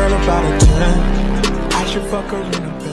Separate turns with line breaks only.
girl about a 10. I should fuck her in the bed.